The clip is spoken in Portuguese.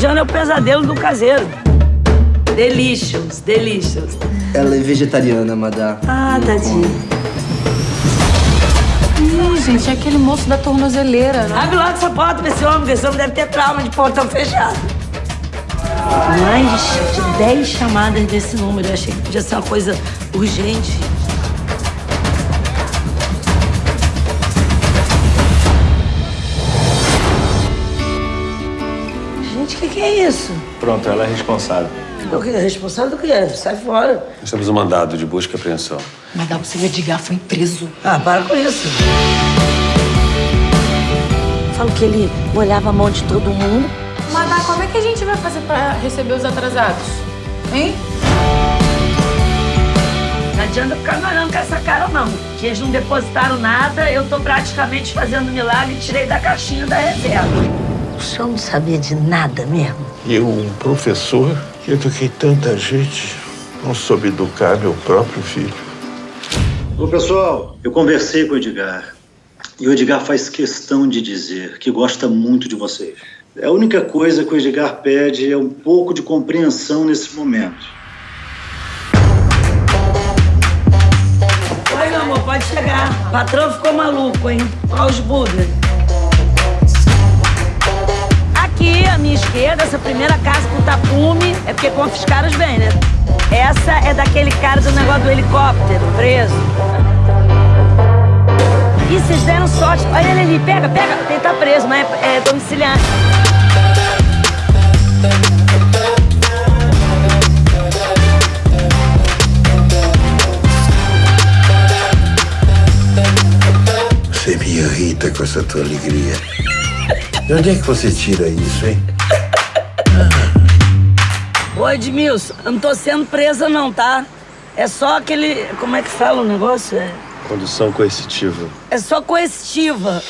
Diana é o pesadelo do caseiro. Delicious, delicious. Ela é vegetariana, madá. Ah, tadinho. Ih, gente, é aquele moço da tornozeleira, né? Abre logo essa porta pra esse homem, esse homem deve ter trauma de portão fechado. Mais de 10 chamadas desse número. Eu achei que podia ser uma coisa urgente. Que, que é isso? Pronto, ela é responsável. O que? Responsável do quê? Sai fora. Nós temos um mandado de busca e apreensão. Mas dá pra você ver Edgar foi preso. Ah, para com isso. Falo que ele molhava a mão de todo mundo. Madá, como é que a gente vai fazer pra receber os atrasados? Hein? Não adianta ficar me olhando com essa cara, não. Que eles não depositaram nada, eu tô praticamente fazendo milagre e tirei da caixinha da reserva. O senhor não sabia de nada mesmo? Eu, um professor, que eduquei tanta gente, não soube educar meu próprio filho. Ô, pessoal, eu conversei com o Edgar. E o Edgar faz questão de dizer que gosta muito de vocês. A única coisa que o Edgar pede é um pouco de compreensão nesse momento. Oi, meu amor, pode chegar. O patrão ficou maluco, hein? Olha os Buda. À minha esquerda, essa primeira casa com tapume, é porque confiscaram os bens, né? Essa é daquele cara do negócio do helicóptero, preso. Ih, vocês deram sorte. Olha ele ali, pega, pega. Ele tá preso, mas é, é domiciliar. Você me irrita com essa tua alegria. De onde é que você tira isso, hein? Ô, Edmilson, eu não tô sendo presa não, tá? É só aquele... Como é que fala o negócio? É, Condução coercitiva. é só coercitiva.